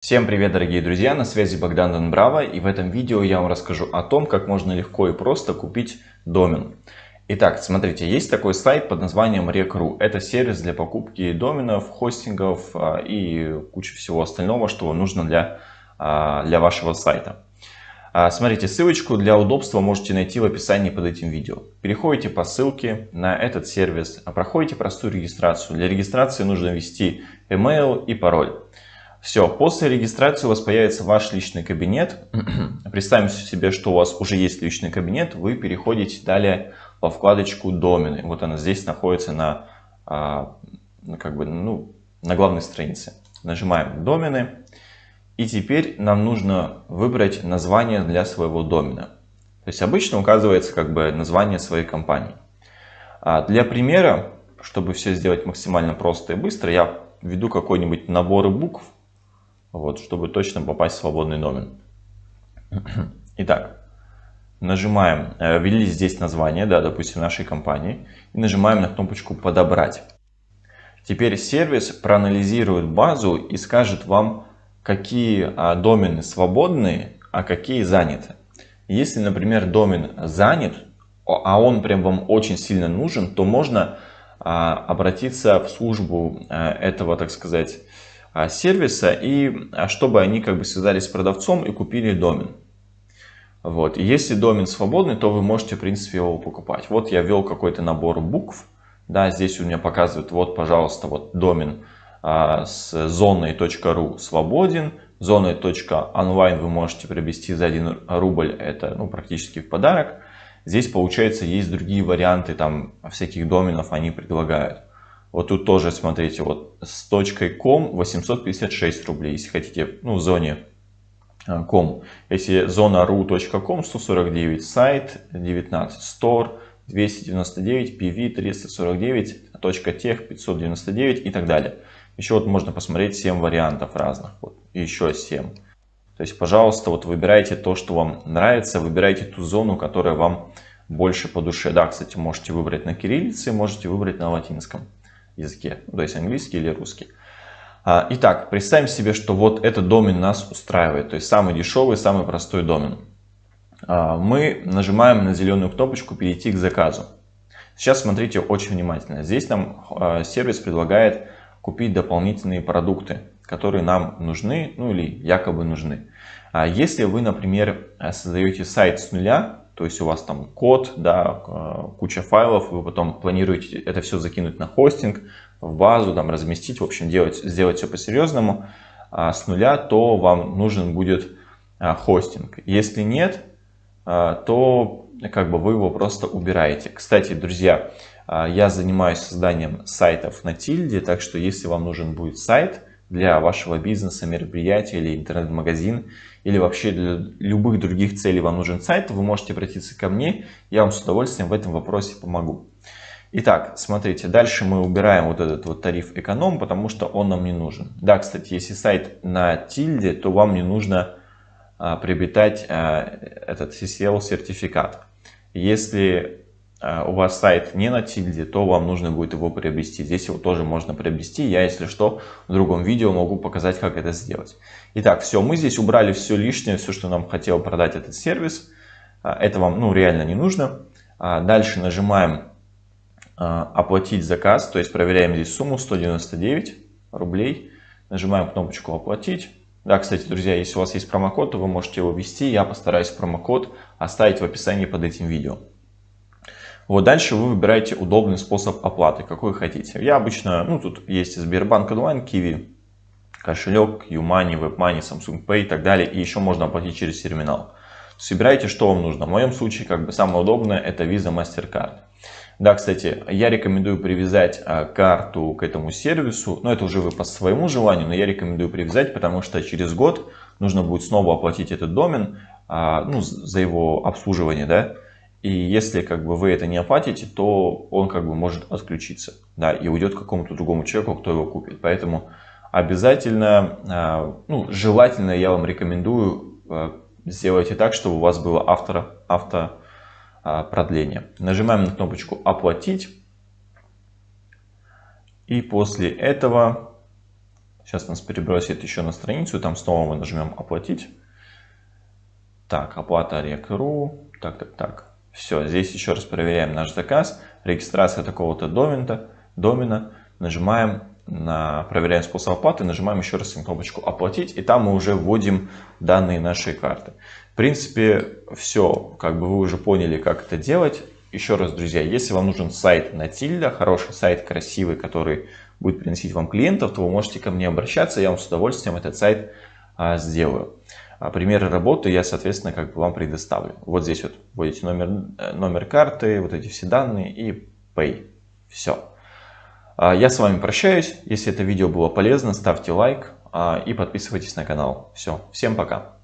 Всем привет, дорогие друзья! На связи Богдан Донбрава и в этом видео я вам расскажу о том, как можно легко и просто купить домен. Итак, смотрите, есть такой сайт под названием Rec.ru. Это сервис для покупки доменов, хостингов а, и куча всего остального, что нужно для, а, для вашего сайта. А, смотрите, ссылочку для удобства можете найти в описании под этим видео. Переходите по ссылке на этот сервис, проходите простую регистрацию. Для регистрации нужно ввести email и пароль. Все, после регистрации у вас появится ваш личный кабинет. Представим себе, что у вас уже есть личный кабинет. Вы переходите далее во вкладочку домены. Вот она здесь находится на, а, как бы, ну, на главной странице. Нажимаем домены. И теперь нам нужно выбрать название для своего домена. То есть обычно указывается как бы название своей компании. А для примера, чтобы все сделать максимально просто и быстро, я введу какой-нибудь набор букв вот, чтобы точно попасть в свободный домен. Итак, нажимаем, э, ввели здесь название, да, допустим, нашей компании, и нажимаем на кнопочку «Подобрать». Теперь сервис проанализирует базу и скажет вам, какие а, домены свободные, а какие заняты. Если, например, домен занят, а он прям вам очень сильно нужен, то можно а, обратиться в службу а, этого, так сказать, сервиса, и а, чтобы они как бы связались с продавцом и купили домен. Вот. И если домен свободный, то вы можете, в принципе, его покупать. Вот я ввел какой-то набор букв. Да, здесь у меня показывает, вот, пожалуйста, вот домен а, с зоной.ру свободен. Зоной.онлайн вы можете приобрести за 1 рубль, это ну, практически в подарок. Здесь, получается, есть другие варианты там всяких доменов, они предлагают. Вот тут тоже, смотрите, вот с точкой .com 856 рублей, если хотите, ну, в зоне com. А, если зона ru.com 149, сайт 19, store 299, pv 349, точка .тех 599 и так далее. Еще вот можно посмотреть 7 вариантов разных, вот, еще 7. То есть, пожалуйста, вот выбирайте то, что вам нравится, выбирайте ту зону, которая вам больше по душе. Да, кстати, можете выбрать на кириллице, можете выбрать на латинском языке, то есть английский или русский. А, итак, представим себе, что вот этот домен нас устраивает, то есть самый дешевый, самый простой домен. А, мы нажимаем на зеленую кнопочку «Перейти к заказу». Сейчас смотрите очень внимательно. Здесь нам а, сервис предлагает купить дополнительные продукты, которые нам нужны, ну или якобы нужны. Если вы, например, создаете сайт с нуля, то есть у вас там код, да, э, куча файлов, вы потом планируете это все закинуть на хостинг, в базу, там разместить, в общем, делать, сделать все по-серьезному а с нуля, то вам нужен будет а, хостинг. Если нет, а, то как бы вы его просто убираете. Кстати, друзья, а, я занимаюсь созданием сайтов на тильде, так что если вам нужен будет сайт, для вашего бизнеса, мероприятия или интернет-магазин, или вообще для любых других целей вам нужен сайт, вы можете обратиться ко мне, я вам с удовольствием в этом вопросе помогу. Итак, смотрите, дальше мы убираем вот этот вот тариф эконом, потому что он нам не нужен. Да, кстати, если сайт на тильде, то вам не нужно а, приобретать а, этот CCL сертификат. Если у вас сайт не на тильде, то вам нужно будет его приобрести. Здесь его тоже можно приобрести. Я, если что, в другом видео могу показать, как это сделать. Итак, все, мы здесь убрали все лишнее, все, что нам хотел продать этот сервис. А, это вам ну, реально не нужно. А, дальше нажимаем «Оплатить заказ», то есть проверяем здесь сумму 199 рублей. Нажимаем кнопочку «Оплатить». Да, кстати, друзья, если у вас есть промокод, то вы можете его ввести. Я постараюсь промокод оставить в описании под этим видео. Вот дальше вы выбираете удобный способ оплаты, какой хотите. Я обычно, ну тут есть Сбербанк онлайн, Kiwi, кошелек, Юмани, WebMoney, Samsung Pay и так далее. И еще можно оплатить через терминал. Собирайте, что вам нужно. В моем случае, как бы самое удобное, это Visa MasterCard. Да, кстати, я рекомендую привязать а, карту к этому сервису. Но это уже вы по своему желанию, но я рекомендую привязать, потому что через год нужно будет снова оплатить этот домен а, ну, за его обслуживание, да. И если как бы вы это не оплатите, то он как бы может отключиться, да, и уйдет к какому-то другому человеку, кто его купит. Поэтому обязательно, а, ну, желательно я вам рекомендую а, сделайте так, чтобы у вас было автор, авто а, продление. Нажимаем на кнопочку «Оплатить». И после этого, Сейчас нас перебросит еще на страницу, там снова мы нажмем оплатить. Так, оплата рек.ру. Так, так, так. Все, здесь еще раз проверяем наш заказ. Регистрация такого-то домена, домена. Нажимаем на проверяем способ оплаты, нажимаем еще раз на кнопочку оплатить, и там мы уже вводим данные нашей карты. В принципе, все, как бы вы уже поняли, как это делать. Еще раз, друзья, если вам нужен сайт на Тильда, хороший сайт, красивый, который будет приносить вам клиентов, то вы можете ко мне обращаться, я вам с удовольствием этот сайт а, сделаю. А примеры работы я, соответственно, как бы вам предоставлю. Вот здесь вот вводите номер, э, номер карты, вот эти все данные и Pay. Все. А, я с вами прощаюсь. Если это видео было полезно, ставьте лайк а, и подписывайтесь на канал. Все, всем пока.